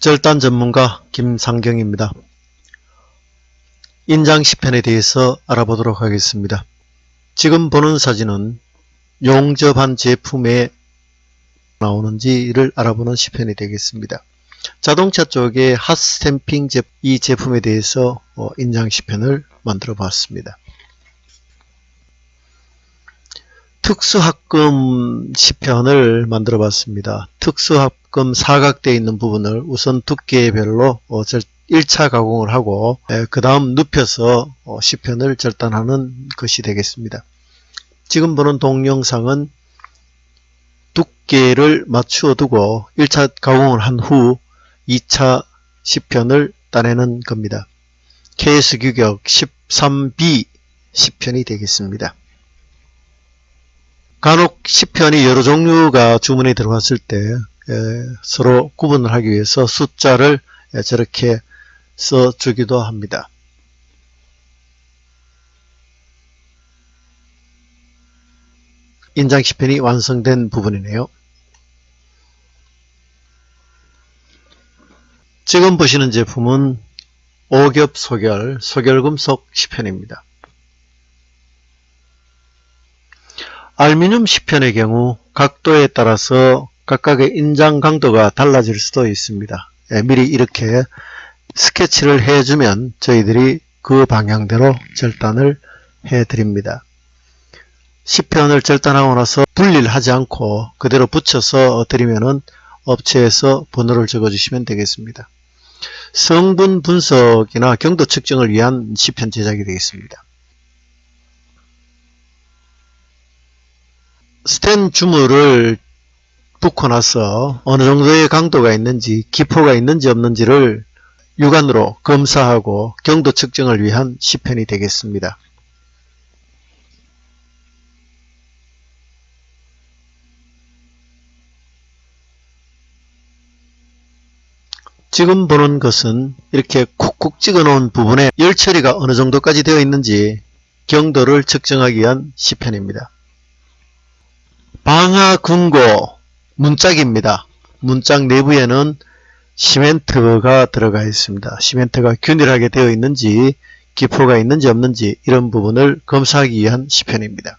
절단 전문가 김상경입니다. 인장 시편에 대해서 알아보도록 하겠습니다. 지금 보는 사진은 용접한 제품에 나오는지를 알아보는 시편이 되겠습니다. 자동차 쪽에 핫스탬핑 이 제품에 대해서 어, 인장 시편을 만들어 봤습니다. 특수합금 시편을 만들어 봤습니다. 특수합금 사각되어 있는 부분을 우선 두께별로 1차 어, 가공을 하고 그 다음 눕혀서 어, 시편을 절단하는 것이 되겠습니다. 지금 보는 동영상은 두께를 맞추어 두고 1차 가공을 한 후 2차 시편을 따내는 겁니다. KS 규격 13B 시편이 되겠습니다. 간혹 시편이 여러 종류가 주문에 들어왔을 때 서로 구분을 하기 위해서 숫자를 저렇게 써주기도 합니다. 인장 시편이 완성된 부분이네요. 지금 보시는 제품은 오겹 소결, 소결금속 시편입니다. 알미늄 시편의 경우 각도에 따라서 각각의 인장 강도가 달라질 수도 있습니다. 예, 미리 이렇게 스케치를 해주면 저희들이 그 방향대로 절단을 해드립니다. 시편을 절단하고 나서 분리를 하지 않고 그대로 붙여서 드리면은 업체에서 번호를 적어주시면 되겠습니다. 성분 분석이나 경도 측정을 위한 시편 제작이 되겠습니다. 스텐 주물을 붓고 나서 어느 정도의 강도가 있는지 기포가 있는지 없는지를 육안으로 검사하고 경도 측정을 위한 시편이 되겠습니다. 지금 보는 것은 이렇게 콕콕 찍어 놓은 부분에 열 처리가 어느 정도까지 되어 있는지 경도를 측정하기 위한 시편입니다. 방화금고 문짝입니다. 문짝 내부에는 시멘트가 들어가 있습니다. 시멘트가 균일하게 되어 있는지 기포가 있는지 없는지 이런 부분을 검사하기 위한 시편입니다.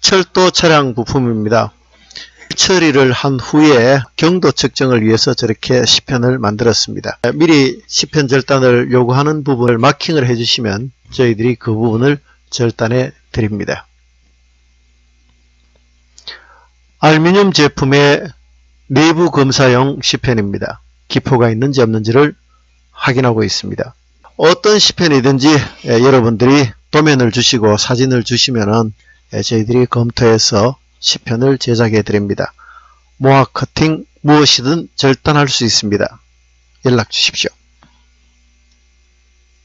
철도 차량 부품입니다. 처리를 한 후에 경도 측정을 위해서 저렇게 시편을 만들었습니다. 미리 시편 절단을 요구하는 부분을 마킹을 해주시면 저희들이 그 부분을 절단해 드립니다. 알미늄 제품의 내부 검사용 시편입니다. 기포가 있는지 없는지를 확인하고 있습니다. 어떤 시편이든지 예, 여러분들이 도면을 주시고 사진을 주시면 예, 저희들이 검토해서 시편을 제작해 드립니다. 모아 커팅 무엇이든 절단할 수 있습니다. 연락 주십시오.